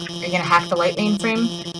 Are you gonna hack the light mainframe?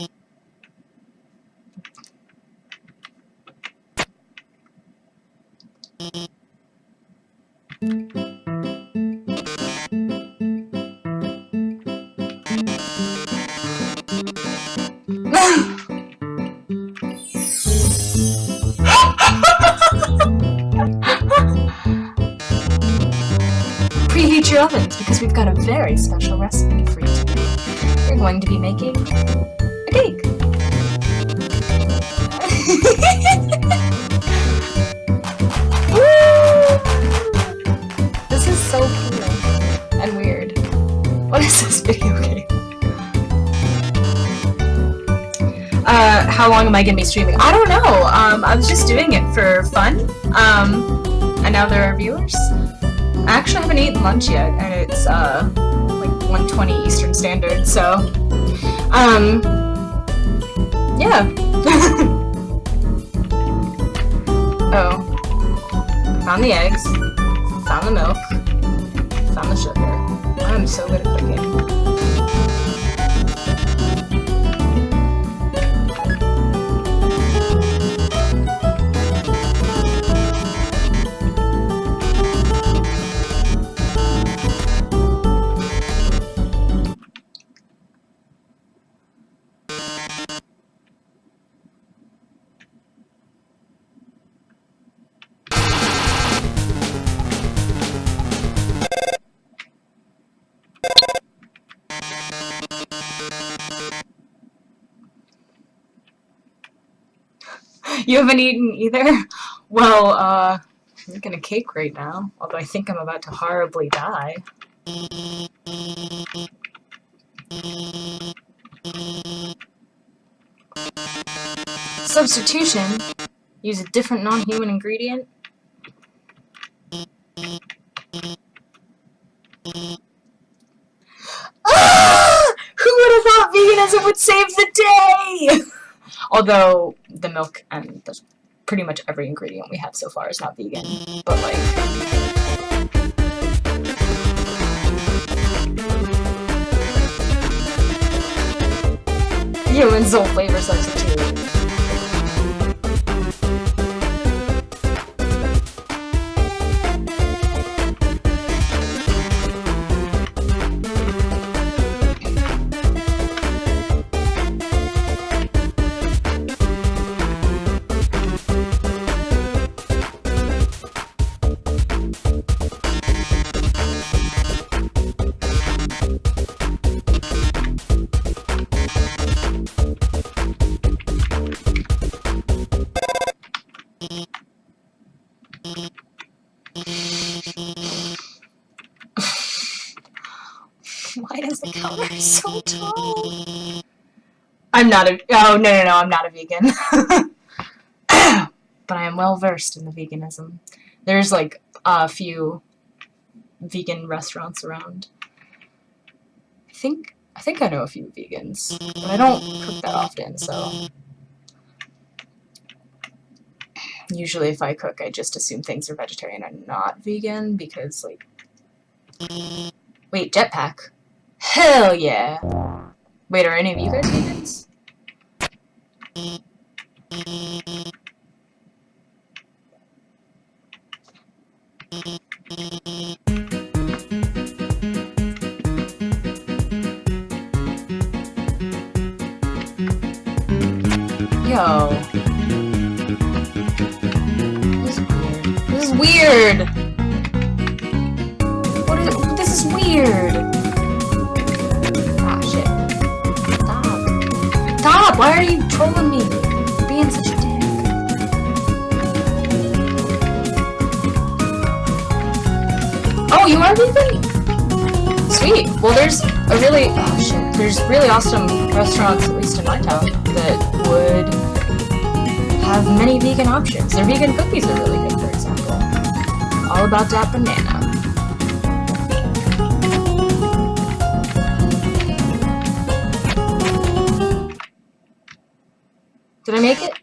Today. We're going to be making a cake. this is so cool and weird. What is this video game? Uh, how long am I gonna be streaming? I don't know. Um, I was just doing it for fun. Um, and now there are viewers. I actually haven't eaten lunch yet, and it's uh, 1:20 Eastern Standard. So, um, yeah. oh, found the eggs, found the milk, found the sugar. I'm so good at cooking. You haven't eaten either? Well, uh, I'm making a cake right now, although I think I'm about to horribly die. Substitution. Use a different non-human ingredient. Ah! Who would have thought veganism would save? Although the milk and the, pretty much every ingredient we have so far is not vegan, but like. Humans don't flavor substitute. I'm not a- oh, no, no, no, I'm not a vegan. but I am well versed in the veganism. There's like a few vegan restaurants around. I think I think I know a few vegans, but I don't cook that often, so usually if I cook, I just assume things are vegetarian and not vegan because like wait, jetpack. Hell yeah. Wait, are any of you guys vegans? Yo. This is weird. This is weird! What is? This is weird! Why are you trolling me? Being such a dick. Oh, you are vegan? Sweet. Well, there's a really oh shit. There's really awesome restaurants, at least in my town, that would have many vegan options. Their vegan cookies are really good, for example. All about that banana. Did I make it?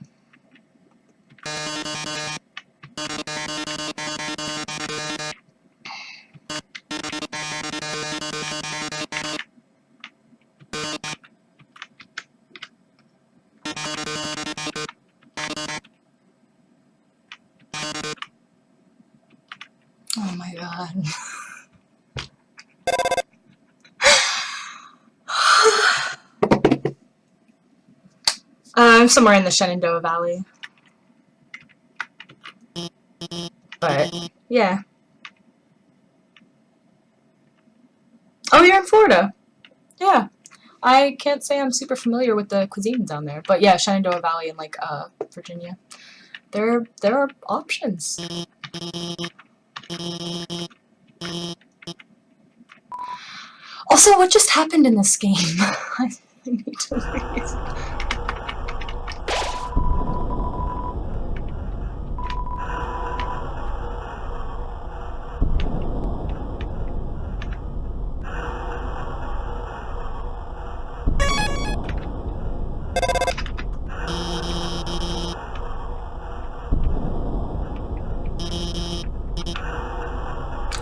I'm somewhere in the Shenandoah Valley. But, yeah. Oh, you're in Florida. Yeah. I can't say I'm super familiar with the cuisine down there. But yeah, Shenandoah Valley and, like, uh, Virginia. There, there are options. Also, what just happened in this game? I need to leave.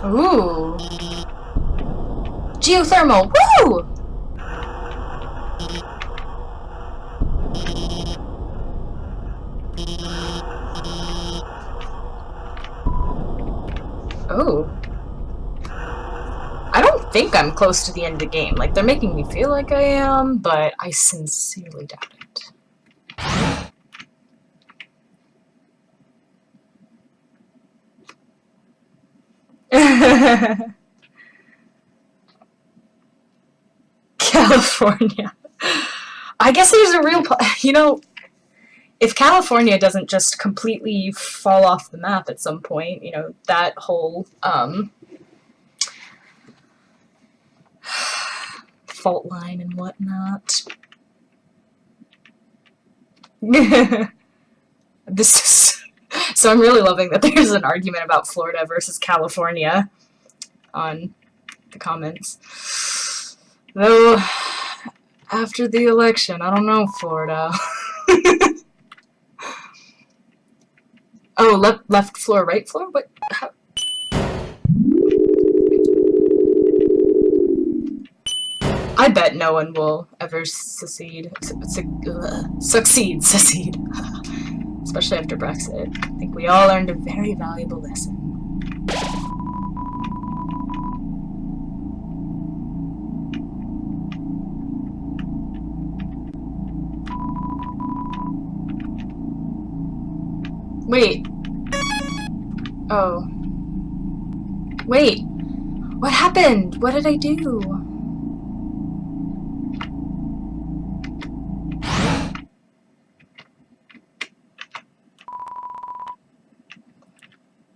Ooh. Geothermal. Woo! Oh. I don't think I'm close to the end of the game. Like, they're making me feel like I am, but I sincerely doubt it. California. I guess there's a real, you know, if California doesn't just completely fall off the map at some point, you know, that whole, um, fault line and whatnot. this is so I'm really loving that there's an argument about Florida versus California on the comments. Though, after the election, I don't know Florida. oh, left, left floor, right floor? What? How? I bet no one will ever succeed. Su su succeed, succeed especially after Brexit. I think we all learned a very valuable lesson. Wait. Oh. Wait. What happened? What did I do?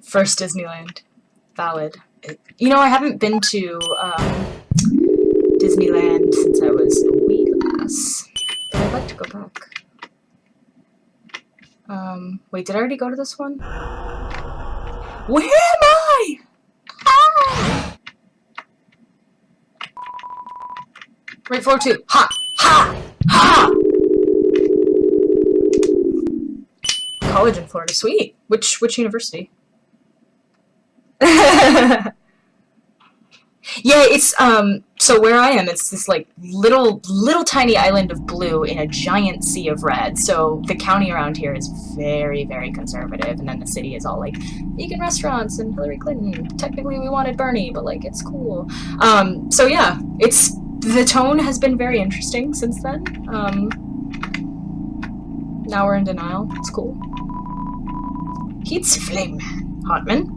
First Disneyland. Valid. You know, I haven't been to um, Disneyland since I was a wee lass. But I'd like to go back. Um, wait, did I already go to this one? Where am I? Ah! Right, floor two. Ha! Ha! Ha! College in Florida. Sweet. Which, which university? yeah, it's um so where I am it's this like little little tiny island of blue in a giant sea of red. So the county around here is very very conservative and then the city is all like vegan restaurants and Hillary Clinton. Technically we wanted Bernie, but like it's cool. Um so yeah, it's the tone has been very interesting since then. Um now we're in denial. It's cool. Heat's flame man. Hotman.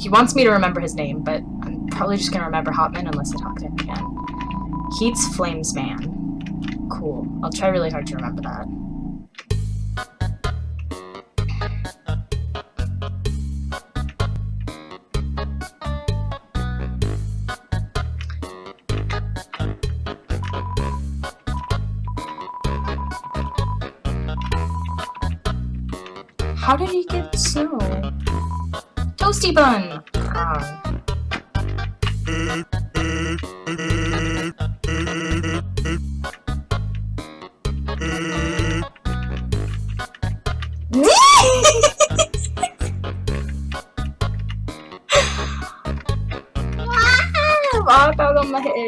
He wants me to remember his name, but I'm probably just gonna remember Hotman unless I talk to him again. Heats Flamesman. Cool. I'll try really hard to remember that. How did he get snow? Toasty bun! wow!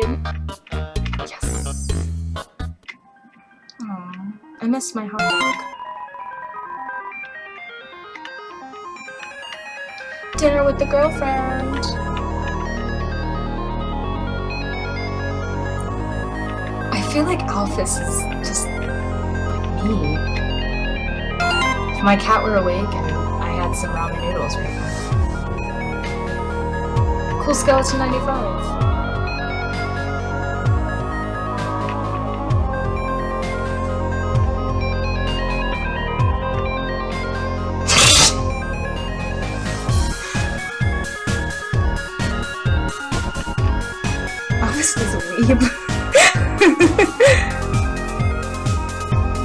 Yes. Aww. I miss my hot dog. Dinner with the girlfriend. I feel like Alphys is just like me. If my cat were awake and I had some ramen noodles right now. Cool Skeleton 95. Weeb.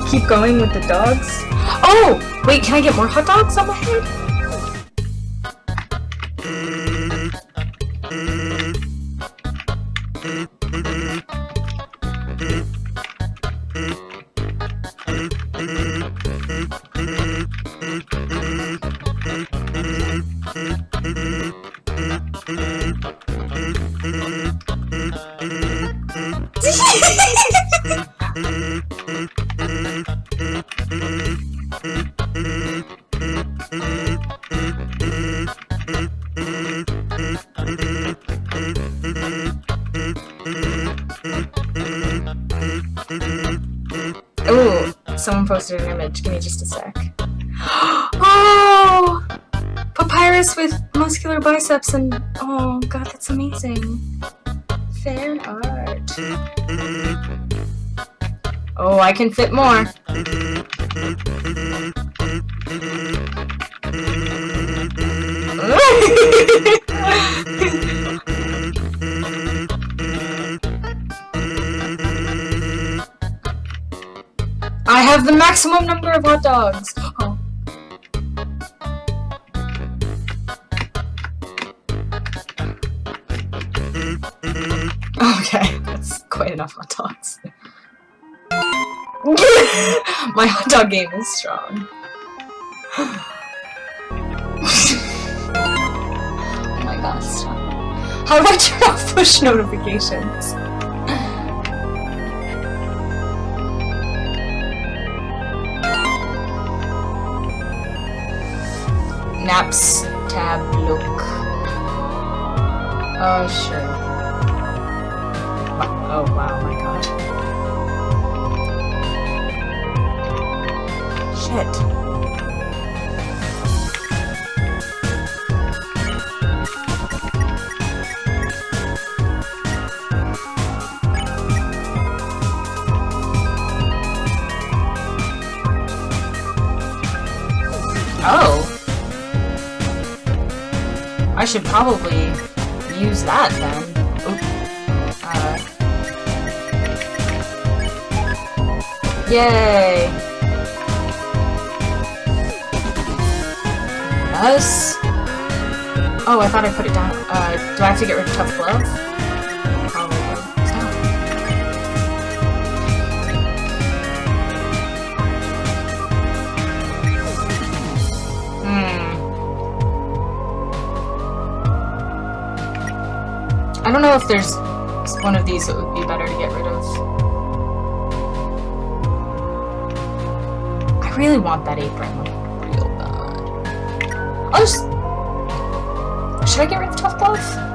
Keep going with the dogs. Oh! Wait, can I get more hot dogs on my head? Posted an image. Give me just a sec. Oh! Papyrus with muscular biceps and oh god, that's amazing. Fan art. Oh, I can fit more. I have the maximum number of hot dogs. Oh. Okay, that's quite enough hot dogs. My hot dog game is strong. oh my god, stop. How do I turn off push notifications? Naps tab look. Oh, sure. Wa- Oh, wow, my god. Shit. Should probably use that then. Uh. Yay! Yes. Oh, I thought I put it down. Uh, do I have to get rid of Tough Glove? Know if there's one of these that would be better to get rid of. I really want that apron, like, real bad. I'll just... Should I get rid of Tough Glove?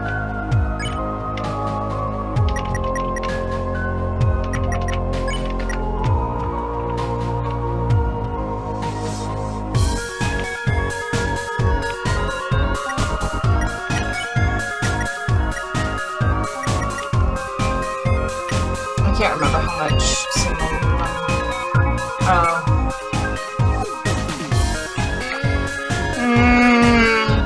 Can't remember how much single. Oh. Mm.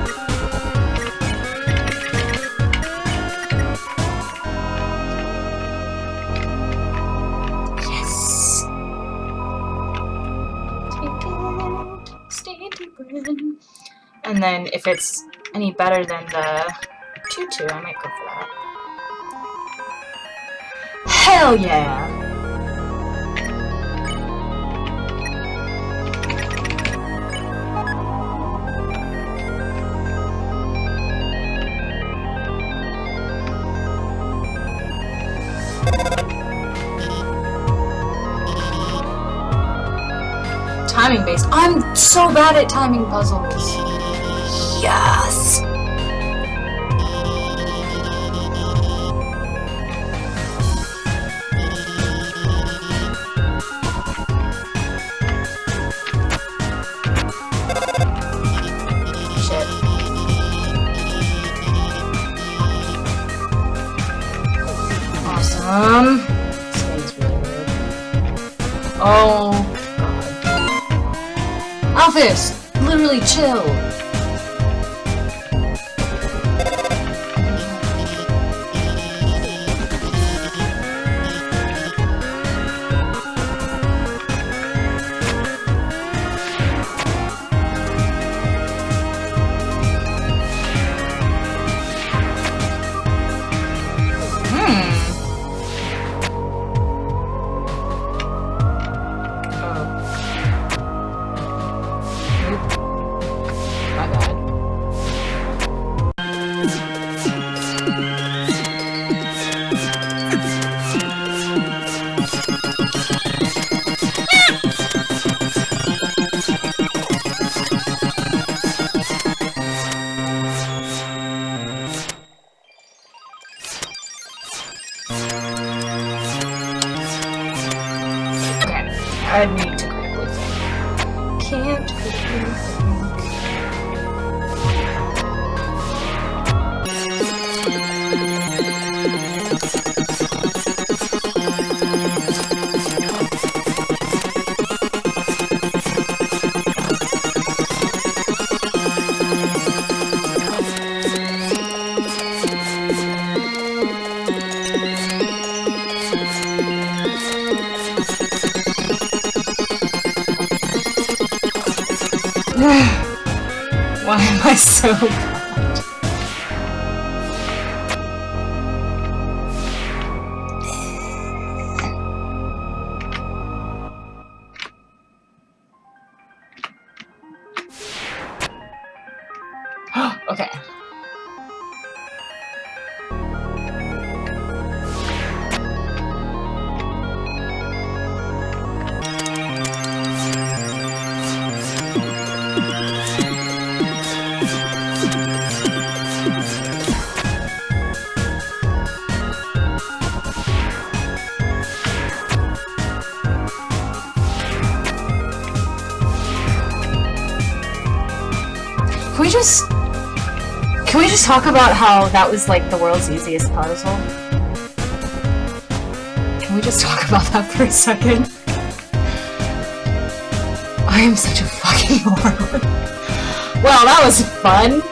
Yes. Take it, stay deeper in. And then if it's any better than the tutu, I might go for that. Hell yeah! Timing based. I'm so bad at timing puzzles. Yes! Chill! I need to quickly think. Can't quickly think. So just... Can we just talk about how that was, like, the world's easiest puzzle? Can we just talk about that for a second? I am such a fucking moron. Well, that was fun!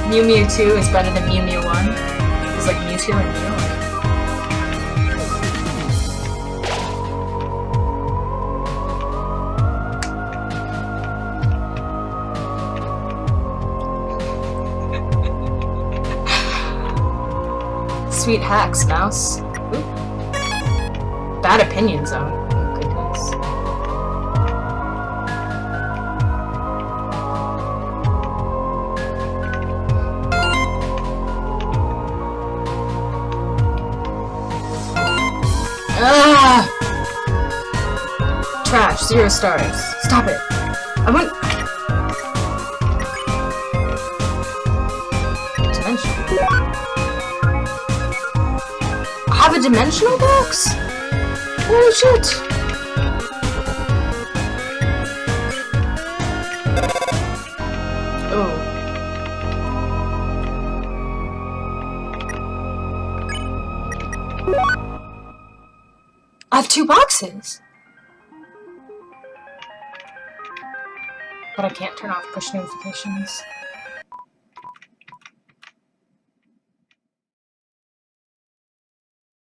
Mew Mew 2 is better than Mew Mew 1. It's like Mewtwo and Mew. Sweet hacks, mouse. Bad opinion zone. Oh. Ah! Trash. Zero stars. Stop it. I want. Have a dimensional box? Holy shit! Oh. I have two boxes! But I can't turn off push notifications.